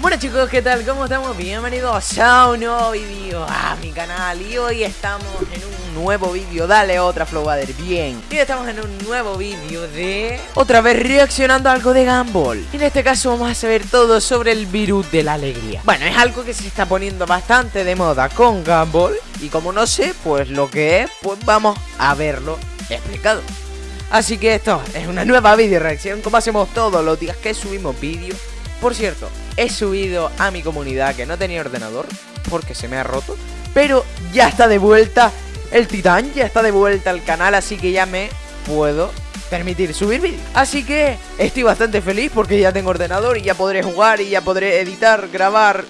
Bueno chicos, ¿qué tal? ¿Cómo estamos? Bienvenidos a un nuevo vídeo a mi canal Y hoy estamos en un nuevo vídeo Dale otra Flowbader, bien. Y estamos en un nuevo vídeo de... Otra vez reaccionando a algo de Gumball. En este caso vamos a saber todo sobre el virus de la alegría. Bueno, es algo que se está poniendo bastante de moda con Gumball Y como no sé, pues lo que es, pues vamos a verlo explicado. Así que esto es una nueva video reacción Como hacemos todos los días que subimos vídeos por cierto, he subido a mi comunidad que no tenía ordenador porque se me ha roto. Pero ya está de vuelta el titán, ya está de vuelta al canal, así que ya me puedo permitir subir vídeos. Así que estoy bastante feliz porque ya tengo ordenador y ya podré jugar y ya podré editar, grabar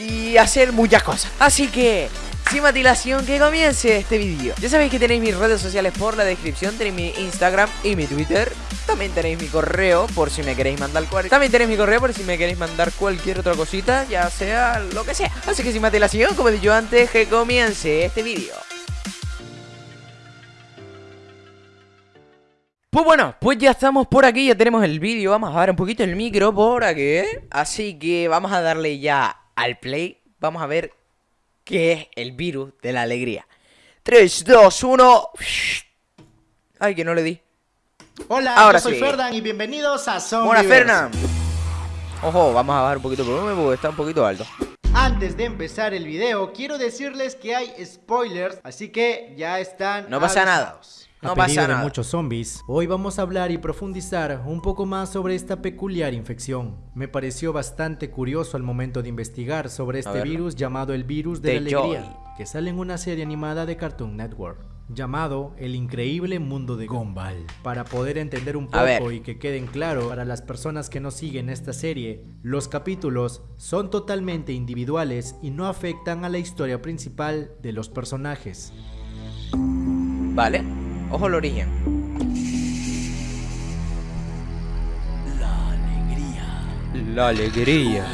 y hacer muchas cosas. Así que sin matilación, que comience este vídeo. Ya sabéis que tenéis mis redes sociales por la descripción, tenéis mi Instagram y mi Twitter. También tenéis mi correo por si me queréis mandar cualquier... También tenéis mi correo por si me queréis mandar cualquier otra cosita, ya sea lo que sea. Así que sin matilación, como he dicho antes, que comience este vídeo. Pues bueno, pues ya estamos por aquí, ya tenemos el vídeo Vamos a ver un poquito el micro por aquí Así que vamos a darle ya al play Vamos a ver que es el virus de la alegría. 3, 2, 1. Ay, que no le di. Hola, Ahora yo soy Ferdan y bienvenidos a Zombie. Buenas, Fernan. Ojo, vamos a bajar un poquito el volumen porque está un poquito alto. Antes de empezar el video, quiero decirles que hay spoilers, así que ya están No pasa nada. No pasa nada. de muchos zombies, hoy vamos a hablar y profundizar un poco más sobre esta peculiar infección. Me pareció bastante curioso al momento de investigar sobre este virus llamado el virus de, la alegría, que sale en una serie animada de Cartoon Network llamado El increíble mundo de Gumball. Para poder entender un poco y que queden claro para las personas que no siguen esta serie, los capítulos son totalmente individuales y no afectan a la historia principal de los personajes. Vale. Ojo el origen. La alegría. La alegría.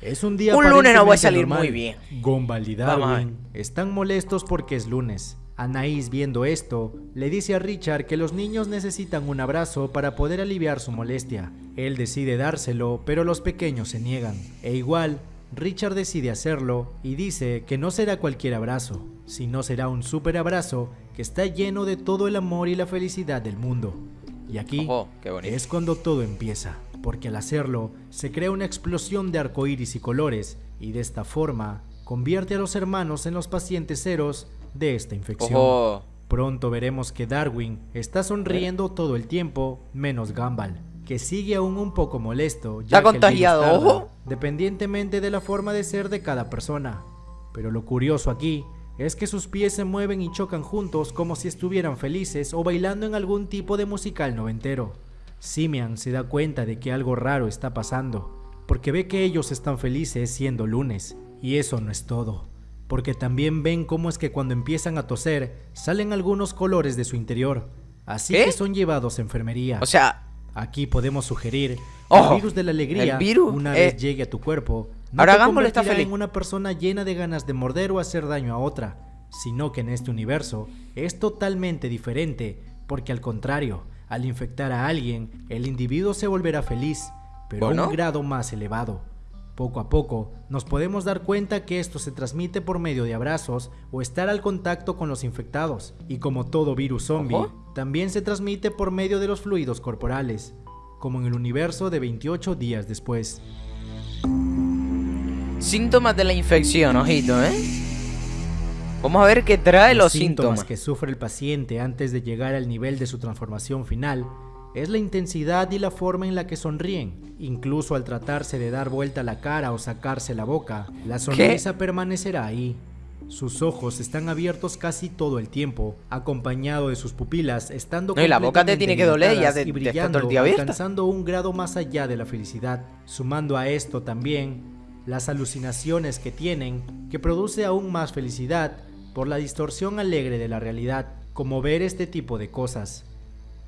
Es un día Un lunes no voy a salir muy bien. Gumball y Darwin están molestos porque es lunes. Anaís viendo esto, le dice a Richard que los niños necesitan un abrazo para poder aliviar su molestia. Él decide dárselo, pero los pequeños se niegan. E igual, Richard decide hacerlo y dice que no será cualquier abrazo, sino será un super abrazo que está lleno de todo el amor y la felicidad del mundo. Y aquí es cuando todo empieza, porque al hacerlo se crea una explosión de arcoíris y colores, y de esta forma convierte a los hermanos en los pacientes ceros de esta infección. Pronto veremos que Darwin está sonriendo todo el tiempo, menos Gumball que sigue aún un poco molesto. Ya ¿Está contagiado, ojo? Dependientemente de la forma de ser de cada persona. Pero lo curioso aquí es que sus pies se mueven y chocan juntos como si estuvieran felices o bailando en algún tipo de musical noventero. Simian se da cuenta de que algo raro está pasando, porque ve que ellos están felices siendo lunes, y eso no es todo, porque también ven cómo es que cuando empiezan a toser salen algunos colores de su interior, así que son llevados a enfermería. O sea, Aquí podemos sugerir que el virus de la alegría, una vez llegue a tu cuerpo, no ahora te convertirá en una persona llena de ganas de morder o hacer daño a otra, sino que en este universo es totalmente diferente, porque al contrario, al infectar a alguien, el individuo se volverá feliz, pero a un grado más elevado. Poco a poco, nos podemos dar cuenta que esto se transmite por medio de abrazos o estar al contacto con los infectados, y como todo virus zombie, también se transmite por medio de los fluidos corporales, como en el universo de 28 días después. Síntomas de la infección, ojito, ¿eh? Vamos a ver qué trae los, síntomas, síntomas que sufre el paciente antes de llegar al nivel de su transformación final es la intensidad y la forma en la que sonríen. Incluso al tratarse de dar vuelta la cara o sacarse la boca, la sonrisa permanecerá ahí. Sus ojos están abiertos casi todo el tiempo, acompañado de sus pupilas estando no, y la boca te tiene que doler ya y brillando, alcanzando un grado más allá de la felicidad. Sumando a esto también las alucinaciones que tienen, que produce aún más felicidad por la distorsión alegre de la realidad, como ver este tipo de cosas.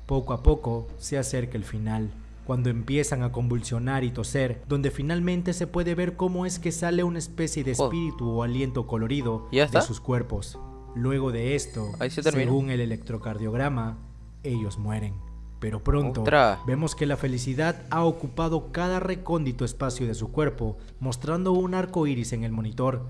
Poco a poco se acerca el final, cuando empiezan a convulsionar y toser, donde finalmente se puede ver cómo es que sale una especie de oh. espíritu o aliento colorido de sus cuerpos. Luego de esto, según el electrocardiograma, ellos mueren. Pero pronto vemos que la felicidad ha ocupado cada recóndito espacio de su cuerpo, mostrando un arco iris en el monitor.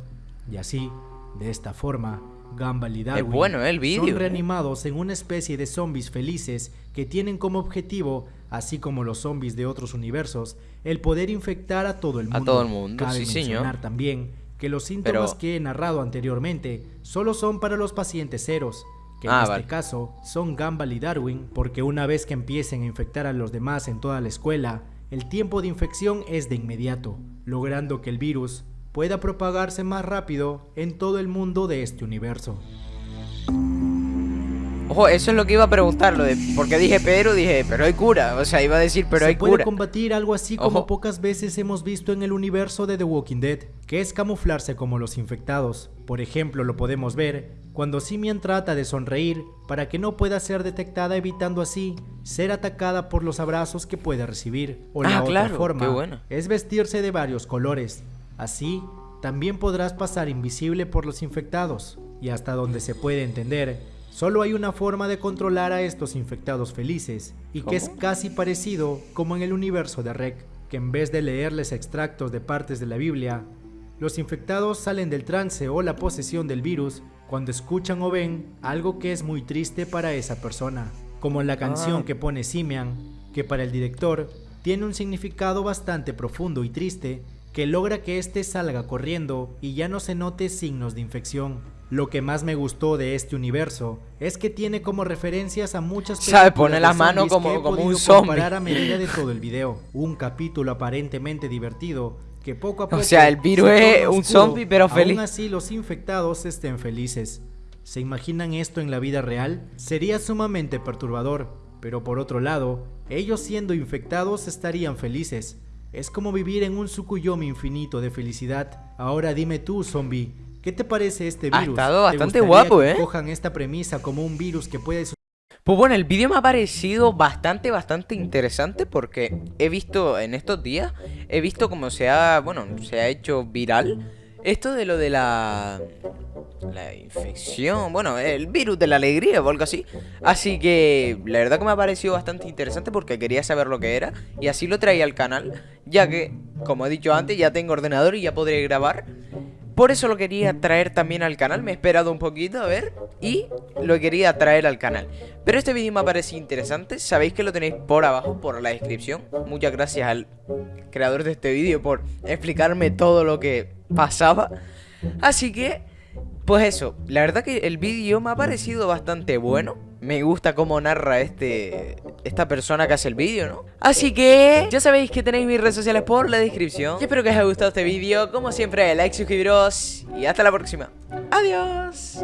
Y así, de esta forma, Gumball y Darwin bueno, el son ¿eh? reanimados en una especie de zombies felices que tienen como objetivo, así como los zombies de otros universos, el poder infectar a todo el mundo. A todo el mundo, Cabe mencionar también que los síntomas que he narrado anteriormente solo son para los pacientes ceros, que en ah, este caso son Gumball y Darwin, porque una vez que empiecen a infectar a los demás en toda la escuela, el tiempo de infección es de inmediato, logrando que el virus pueda propagarse más rápido en todo el mundo de este universo. Ojo, eso es lo que iba a preguntar, lo de porque dije pero, dije, pero hay cura, o sea, iba a decir, pero hay cura. puede combatir algo así como pocas veces hemos visto en el universo de The Walking Dead, que es camuflarse como los infectados. Por ejemplo, lo podemos ver cuando Simian trata de sonreír para que no pueda ser detectada evitando así ser atacada por los abrazos que puede recibir. O la ah, otra forma es vestirse de varios colores, Así, también podrás pasar invisible por los infectados, y hasta donde se puede entender, solo hay una forma de controlar a estos infectados felices, y que es casi parecido como en el universo de Rec, que en vez de leerles extractos de partes de la Biblia, los infectados salen del trance o la posesión del virus cuando escuchan o ven algo que es muy triste para esa persona, como la canción ah. que pone Simian, que para el director tiene un significado bastante profundo y triste que logra que éste salga corriendo y ya no se note signos de infección. Lo que más me gustó de este universo es que tiene como referencias a muchas películas pone la mano como, como un zombie. a medida de todo el video. Un capítulo aparentemente divertido que poco a poco. O sea, el virus es un zombie, pero feliz. Aún así, los infectados estén felices. ¿Se imaginan esto en la vida real? Sería sumamente perturbador, pero por otro lado, ellos siendo infectados estarían felices. Es como vivir en un Sukuyomi infinito de felicidad. Ahora dime tú, zombie, ¿qué te parece este virus? Ha estado bastante guapo, ¿eh? cojan esta premisa como un virus que puede... Pues bueno, el vídeo me ha parecido bastante, bastante interesante porque he visto en estos días, he visto cómo se ha, bueno, se ha hecho viral esto de lo de la la infección, bueno, el virus de la alegría o algo así. Así que la verdad que me ha parecido bastante interesante porque quería saber lo que era y así lo traía al canal, ya que, como he dicho antes, ya tengo ordenador y ya podré grabar. Por eso lo quería traer también al canal, me he esperado un poquito a ver y lo quería traer al canal. Pero este vídeo me ha parecido interesante, sabéis que lo tenéis por abajo, por la descripción. Muchas gracias al creador de este vídeo por explicarme todo lo que pasaba. Así que pues eso, la verdad que el vídeo me ha parecido bastante bueno. Me gusta cómo narra este esta persona que hace el vídeo, ¿no? Así que ya sabéis que tenéis mis redes sociales por la descripción. Y espero que os haya gustado este vídeo. Como siempre, like, suscribiros y hasta la próxima. Adiós.